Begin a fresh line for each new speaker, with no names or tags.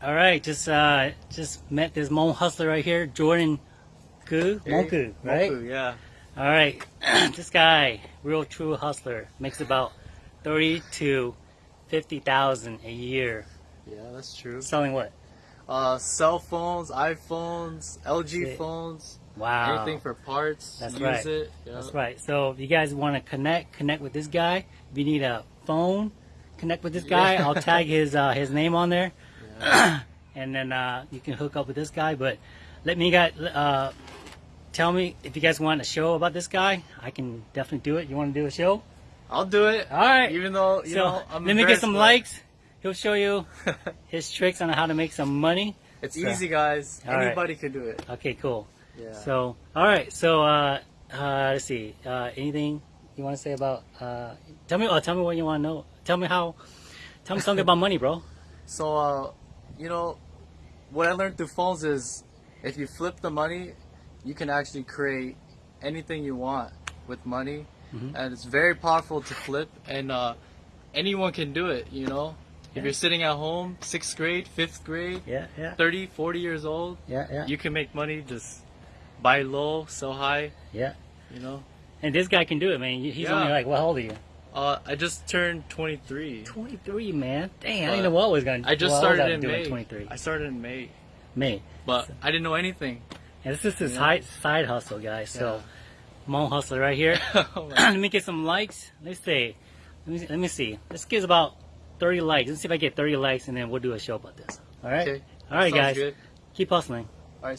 All right, just uh, just met this Hmong hustler right here, Jordan Gu,
Hey,
Monku, right?
Yeah.
All right, this guy, real true hustler, makes about thirty to fifty thousand a year.
Yeah, that's true.
Selling what?
Uh, cell phones, iPhones, LG phones,
Wow.
anything for parts.
That's right.
it. Yeah.
That's right. So if you guys want to connect, connect with this guy. If you need a phone, connect with this guy.
Yeah.
I'll tag his uh, his name on there. and then uh, you can hook up with this guy. But let me guys uh, tell me if you guys want a show about this guy. I can definitely do it. You want to do a show?
I'll do it.
All right.
Even though you
so
know, I'm
let me get some
but
likes. He'll show you his tricks on how to make some money.
It's
So-
easy, guys.
All right.
Anybody can do it.
Okay, cool.
Yeah.
So, all right. So, uh, uh, let's see. Uh, anything you want to say about? Uh, tell me. Oh, tell me what you want to know. Tell me how. Tell me something about money, bro.
So, uh, you know, what I learned through phones is if you flip the money, you can actually create anything you want with money.
Mhm.
And it's very powerful to flip, and uh, anyone can do it, you know?
Yeah.
If you're sitting at home, sixth grade, fifth grade,
Yeah, yeah,
30, 40 years old,
yeah, yeah,
you can make money just buy low, sell high,
yeah.
you know?
And this guy can do it, man. He's
Yeah.
only like, what old are you?
Uh, I just turned 23.
Twenty-three, man. Dang, I didn't know what I was gonna.
I just
what
started
was
in May.
Twenty-three,
I started in May,
May.
but I didn't know anything.
And this is his
Yeah.
side side hustle, guys. So, Hmong hustler right here.
Oh
let me get some likes. Let's see. Let me let me see. Let's get about thirty likes. Let's see if I get thirty likes, and then we'll do a show about this. All right.
okay.
All right,
Sounds
guys.
good.
Keep hustling.